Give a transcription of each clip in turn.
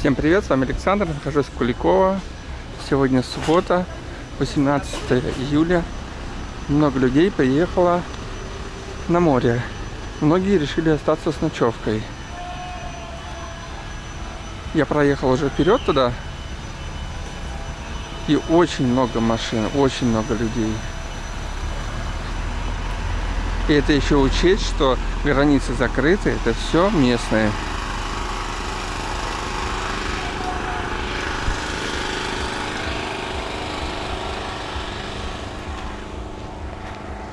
Всем привет, с вами Александр, нахожусь в Куликово. Сегодня суббота, 18 июля. Много людей приехало на море. Многие решили остаться с ночевкой. Я проехал уже вперед туда. И очень много машин, очень много людей. И это еще учесть, что границы закрыты, это все местные.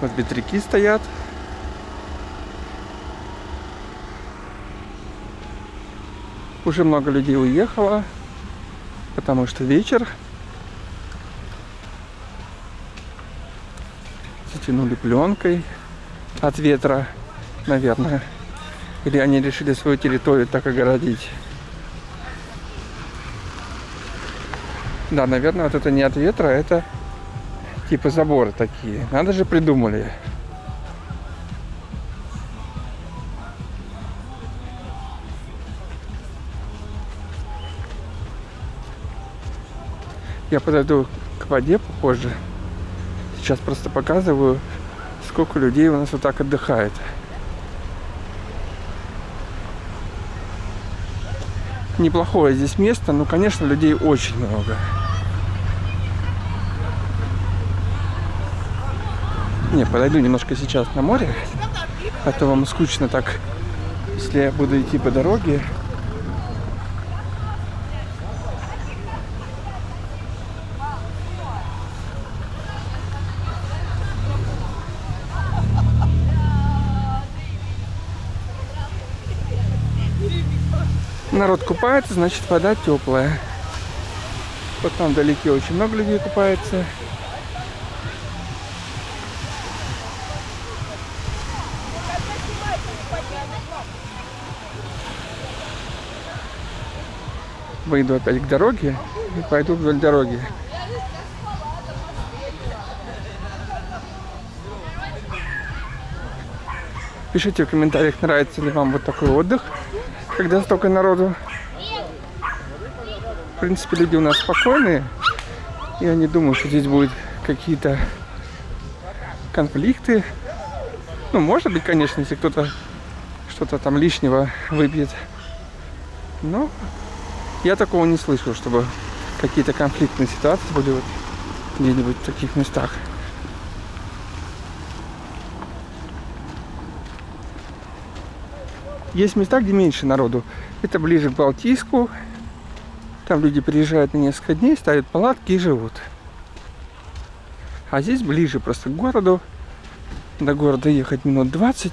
Вот ветряки стоят. Уже много людей уехало, потому что вечер. Затянули пленкой от ветра, наверное. Или они решили свою территорию так огородить. Да, наверное, вот это не от ветра, это Типа заборы такие. Надо же придумали. Я подойду к воде попозже. Сейчас просто показываю, сколько людей у нас вот так отдыхает. Неплохое здесь место, но, конечно, людей очень много. Не, подойду немножко сейчас на море, а то вам скучно так, если я буду идти по дороге. Народ купается, значит вода теплая. Вот там вдалеке очень много людей купается. Выйду опять к дороге и пойду вдоль дороги. Пишите в комментариях, нравится ли вам вот такой отдых, когда столько народу. В принципе, люди у нас спокойные. Я не думаю, что здесь будут какие-то конфликты. Ну, может быть, конечно, если кто-то что-то там лишнего выпьет. Но я такого не слышал, чтобы какие-то конфликтные ситуации были вот где-нибудь в таких местах. Есть места, где меньше народу. Это ближе к Балтийску. Там люди приезжают на несколько дней, ставят палатки и живут. А здесь ближе просто к городу. До города ехать минут 20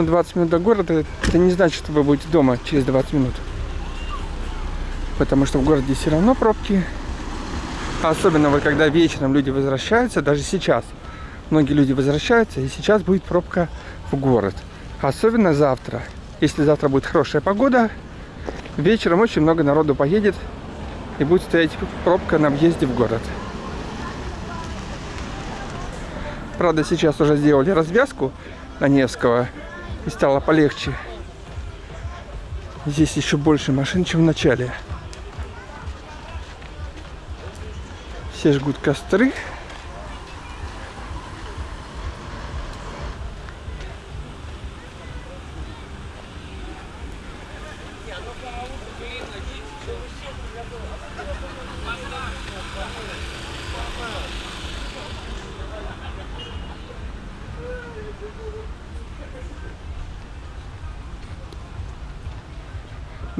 на 20 минут до города, это не значит, что вы будете дома через 20 минут. Потому что в городе все равно пробки. Особенно вы, когда вечером люди возвращаются, даже сейчас. Многие люди возвращаются, и сейчас будет пробка в город. Особенно завтра. Если завтра будет хорошая погода, вечером очень много народу поедет, и будет стоять пробка на въезде в город. Правда, сейчас уже сделали развязку на Невского и стало полегче. Здесь еще больше машин, чем в начале. Все жгут костры.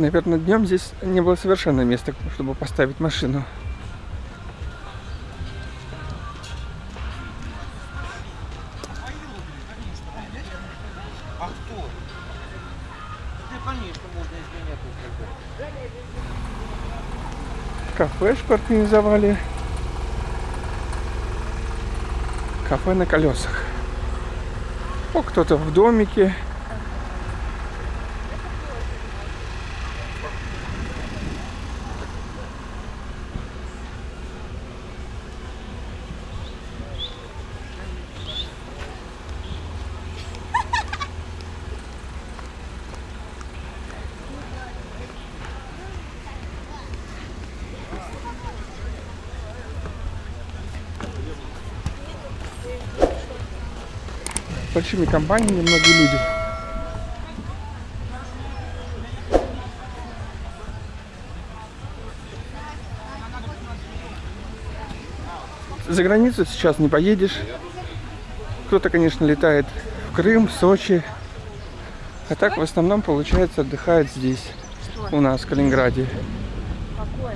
Наверное, днем здесь не было совершенно места, чтобы поставить машину. Кафешку организовали. Кафе на колесах. О, кто-то в домике. Большими компаниями многие люди. За границу сейчас не поедешь. Кто-то, конечно, летает в Крым, Сочи. А так в основном, получается, отдыхает здесь, у нас, в Калининграде. Какое?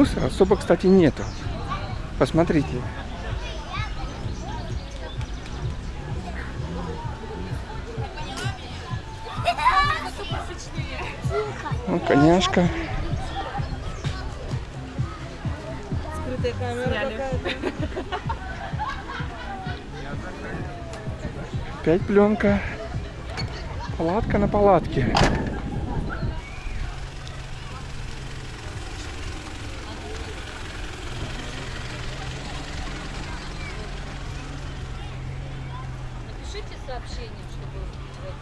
Мусора особо, кстати, нету. Посмотрите. Ну, коняшка. Скрытая камера. Опять пленка. Палатка на палатке. Напишите сообщение, чтобы человек.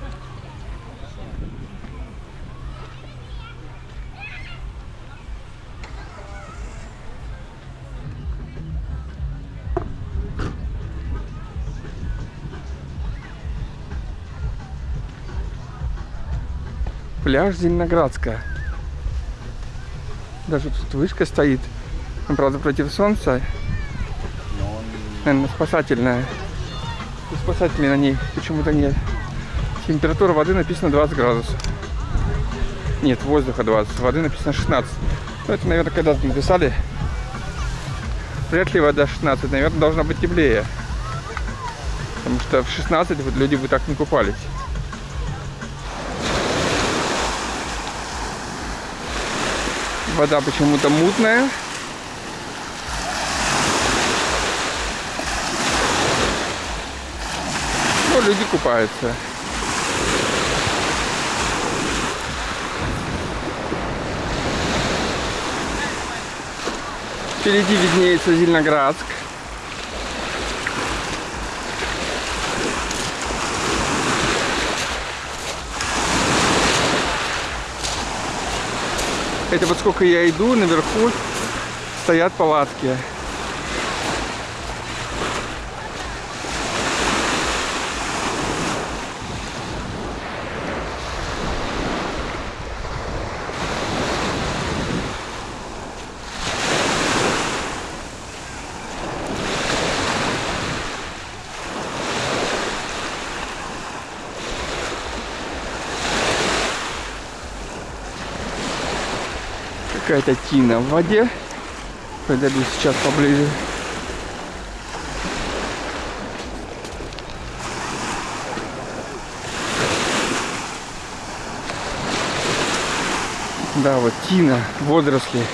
Пляж Зеленоградская. Даже тут вышка стоит. Ну, Правда, против солнца. Наверное, спасательная. И спасателей на ней почему-то нет. Температура воды написано 20 градусов. Нет, воздуха 20. Воды написано 16. Ну, это, наверное, когда-то написали. Вряд ли вода 16. Наверное, должна быть теплее. Потому что в 16 вот люди бы так не купались. Вода почему-то мутная. Но люди купаются. Впереди виднеется Зеленоградск. Это вот сколько я иду, наверху стоят палатки. Какая-то тина в воде. Подойду сейчас поближе. Да, вот тина, водоросли.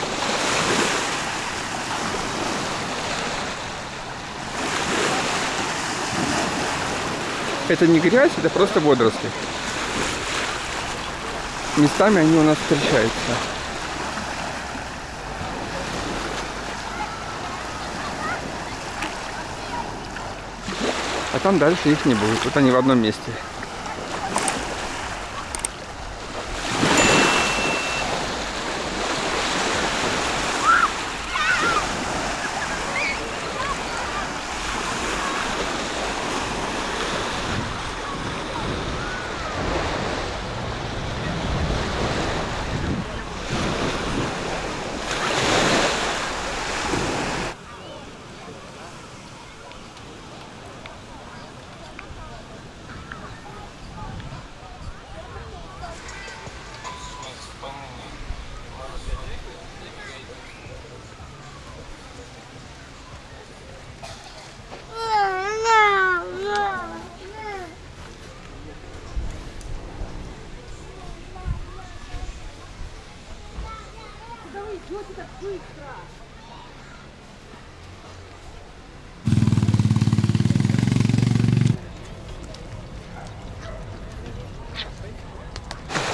Это не грязь, это просто водоросли. Местами они у нас встречаются. А там дальше их не будет. Вот они в одном месте.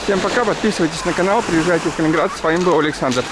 Всем пока, подписывайтесь на канал, приезжайте в Калининград. С вами был Александр.